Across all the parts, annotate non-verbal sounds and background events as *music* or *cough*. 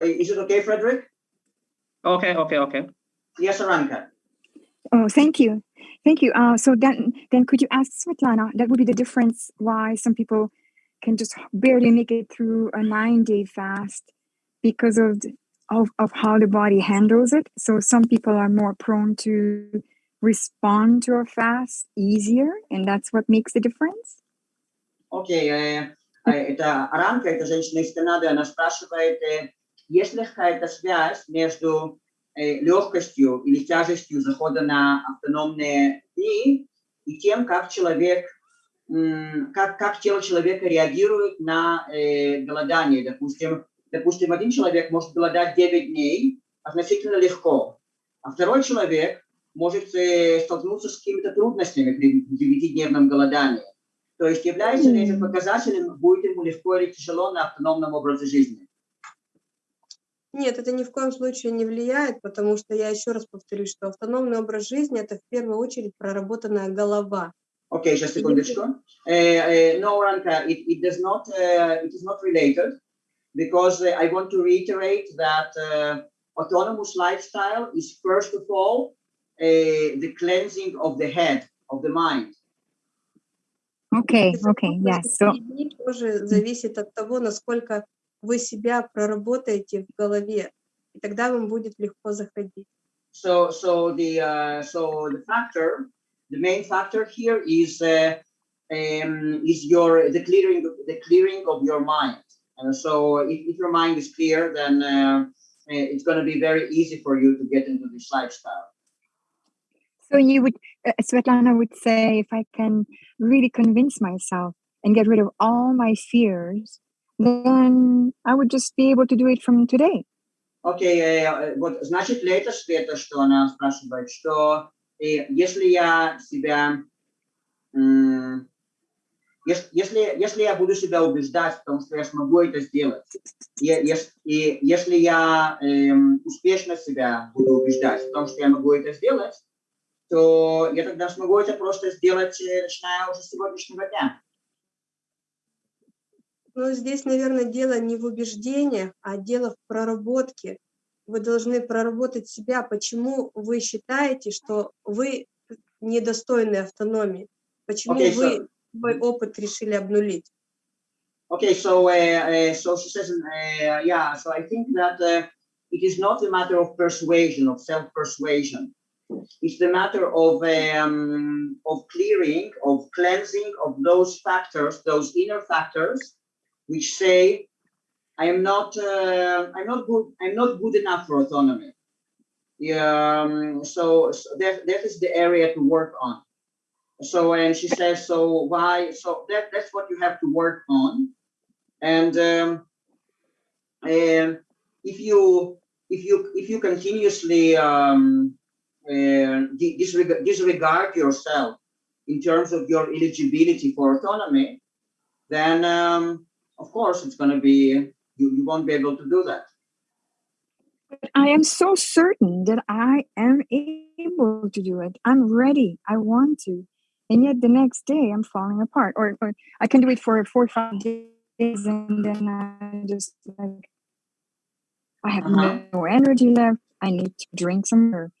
Is it okay, Frederick? Okay, okay, okay. Yes, Aranka. Oh, thank you. Thank you. Uh, so then, then could you ask Svetlana, that would be the difference why some people can just barely make it through a nine day fast because of, the, of, of how the body handles it. So some people are more prone to respond to a fast easier, and that's what makes the difference. Окей, э, э, это Аранка, это женщина из Канады, она спрашивает, э, есть ли какая-то связь между э, легкостью или тяжестью захода на автономные дни и тем, как человек, как, как тело человека реагирует на э, голодание. Допустим, допустим, один человек может голодать 9 дней относительно легко, а второй человек может э, столкнуться с какими-то трудностями при девятидневном голодании. То есть является ли этим показателем, будет ему легко или тяжело на автономном образе жизни? Нет, это ни в коем случае не влияет, потому что я еще раз повторюсь, что автономный образ жизни – это в первую очередь проработанная голова. Okay, just a секундочку. Uh, uh, no, Ranka, it, it does not, uh, it is not related because uh, I want to reiterate that uh, autonomous lifestyle is first of all uh, the cleansing of the head, of the mind. Okay, okay, yes. So тоже зависит от того, насколько вы себя проработаете в голове, и тогда вам будет легко заходить. So, so the uh, so the factor, the main factor here is uh, um, is your the clearing the clearing of your mind. And so, if, if your mind is clear, then uh, it's going to be very easy for you to get into this lifestyle. So you would, uh, Svetlana would say, if I can really convince myself and get rid of all my fears, then I would just be able to do it from today. Окей, э, вот значит ли это, Света, что она спрашивает, что э, если я себя, если, если я буду себя убеждать в том, что я смогу это сделать, и если я эм, успешно себя буду убеждать в том, что я могу это сделать, то я тогда смогу это просто сделать, э, начиная уже с сегодняшнего дня. Но здесь, наверное, дело не в убеждениях, а дело в проработке. Вы должны проработать себя, почему вы считаете, что вы недостойны автономии, почему Окей, вы so- свой опыт решили обнулить. Okay, so uh, uh, so she says, uh, yeah. So I think that uh, it is not a matter of persuasion, of self-persuasion. It's the matter of um, of clearing, of cleansing of those factors, those inner factors, which say, I am not, uh, I'm not good, I'm not good enough for autonomy. Um, so, so that that is the area to work on. So and she says, so why? So that that's what you have to work on. And um, and if you if you if you continuously um, uh, disregard, disregard yourself in terms of your eligibility for autonomy, then um, of course it's going to be you, you won't be able to do that. But I am so certain that I am able to do it. I'm ready. I want to. And yet the next day I'm falling apart. Or, or I can do it for four or five days and then I just like I have Uh-huh. no energy left. I need to drink some or,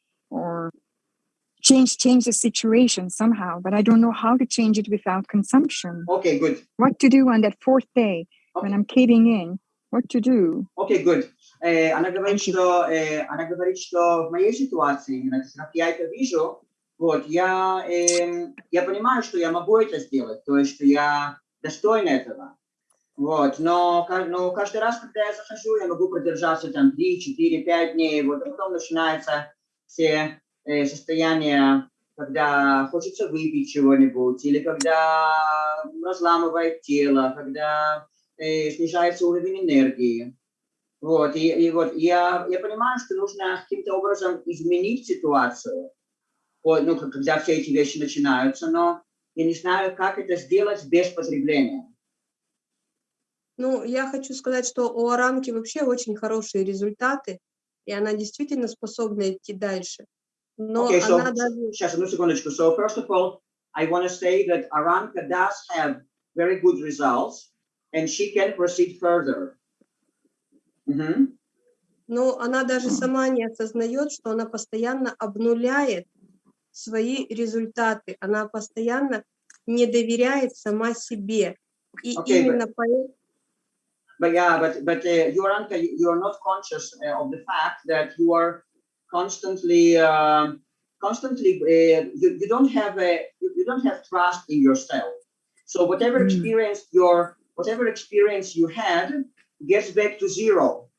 change change the situation somehow, but I don't know how to change it without consumption. Okay, good. What to do on that fourth day when Okay. I'm caving in? What to do? Окей, good. Э, она говорит, Thank you. что э, она говорит, что в моей ситуации, именно как я это вижу, вот я эм, я понимаю, что я могу это сделать, то есть что я достоин этого. Вот, но, ка- но каждый раз, когда я захожу, я могу продержаться там 3, 4, 5 дней, вот, а потом начинаются все э, состояния, когда хочется выпить чего-нибудь, или когда разламывает тело, когда э, снижается уровень энергии. Вот, и, и вот я, я понимаю, что нужно каким-то образом изменить ситуацию, вот, ну, когда все эти вещи начинаются, но я не знаю, как это сделать без потребления. Ну, я хочу сказать, что у Аранки вообще очень хорошие результаты, и она действительно способна идти дальше. Но Okay, so, она даже... сейчас, одну секундочку. So, first of all, I want to say that Aranka does have very good results, and she can proceed further. Мгм. Но она даже сама не осознает, что она постоянно обнуляет свои результаты. Она постоянно не доверяет сама себе. И Окей, именно поэтому But yeah, but but uh, Yoranka, you are not conscious uh, of the fact that you are constantly um constantly uh, you, you don't have a you, you don't have trust in yourself. So whatever Mm. experience your whatever experience you had gets back to zero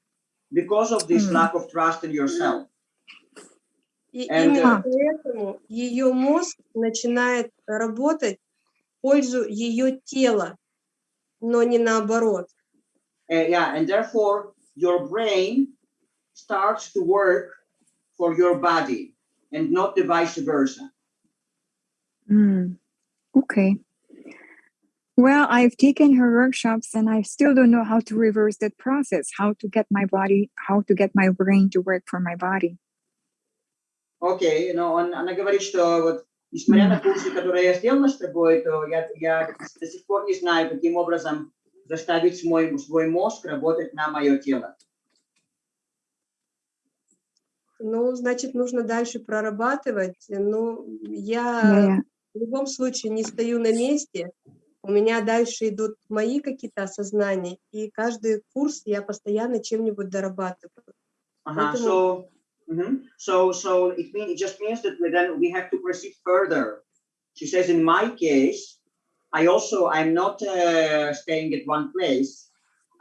because of this Mm. lack of trust in yourself. И And, именно uh, поэтому ее мозг начинает работать в пользу ее тела, но не наоборот. Uh, yeah, and therefore your brain starts to work for your body and not the vice versa. Mm, okay. Well, I've taken her workshops and I still don't know how to reverse that process, how to get my body, how to get my brain to work for my body. Окей, но он, она говорит, что вот несмотря на курсы, которые я сделала с тобой, то я, я до сих пор не знаю, каким образом заставить мой, свой мозг работать на мое тело. Ну, значит, нужно дальше прорабатывать. Ну, я Yeah, в любом случае не стою на месте. У меня дальше идут мои какие-то осознания, и каждый курс я постоянно чем-нибудь дорабатываю. Uh-huh. Поэтому- So, mhm. so, so it mean, it just means that we then we have to proceed further. She says, in my case, I also I'm not uh, staying at one place.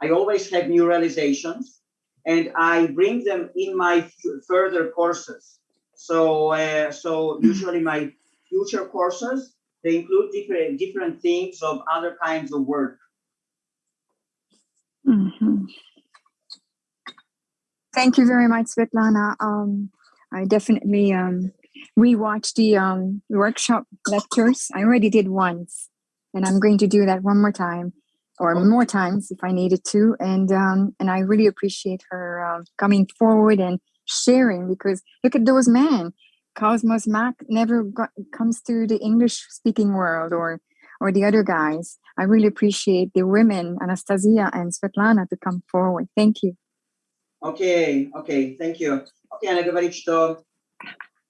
I always have new realizations, and I bring them in my further courses. So, uh, so usually my future courses they include different different themes of other kinds of work. Mhm. Thank you very much, Svetlana. Um, I definitely um, rewatched the um, workshop lectures. I already did once, and I'm going to do that one more time, or oh. more times if I needed to. And um, and I really appreciate her uh, coming forward and sharing because look at those men. Cosmos Max never got, comes to the English speaking world or or the other guys. I really appreciate the women, Anastasia and Svetlana, to come forward. Thank you. Okay, okay, thank you. Okay, она говорит, что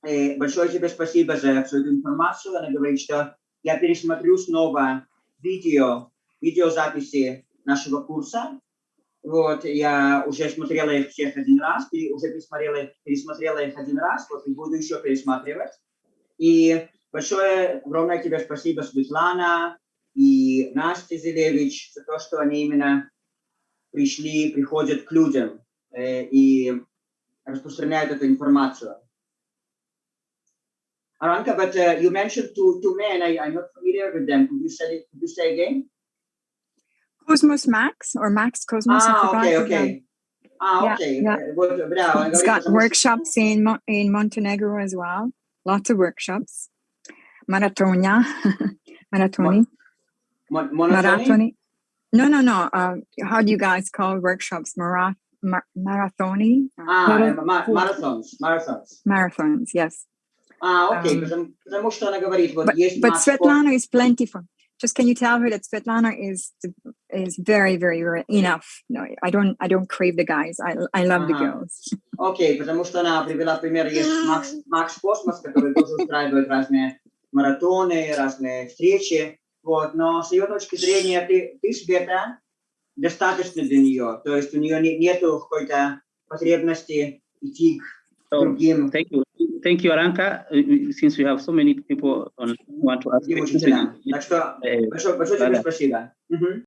э, большое тебе спасибо за всю эту информацию. Она говорит, что я пересмотрю снова видео видеозаписи нашего курса. Вот, я уже смотрела их всех один раз, уже пересмотрела, пересмотрела их один раз, вот и буду еще пересматривать. И большое, огромное тебе спасибо, Светлана и Настя Зелевич, за то, что они именно пришли, приходят к людям э, и распространяют эту информацию. Aranka, but uh, you mentioned two, two men. I, I'm not familiar with them. Could you say? Could you say again? Cosmos Max or Max Cosmos. Ah, okay, okay. Ah, yeah, okay. Yeah. It's got workshops in, in Montenegro as well. Lots of workshops. Maratonia. *laughs* Maratoni. Maratoni? No, no, no. Uh, how do you guys call workshops? Marat mar marathoni? Uh, ah, marathons. Marathons. Marathons, yes. Ah, okay. Um, but, but Svetlana is plentiful. Just can you tell her that Svetlana is the is very, very, very enough. No, I don't, I don't crave the guys. I, I love the Ага. girls. Окей, потому что она привела пример, есть Макс, Макс Космос, который тоже устраивает разные маратоны, разные встречи, вот, но с ее точки зрения ты, ты Света, достаточно для нее, то есть у нее не, нету какой-то потребности идти к So, другим, thank you. Thank you, Aranka. Uh, Since we have so many people on, who want to ask другим questions, учителям. uh, Так что uh, большое, большое тебе Да-да. спасибо. Мгм.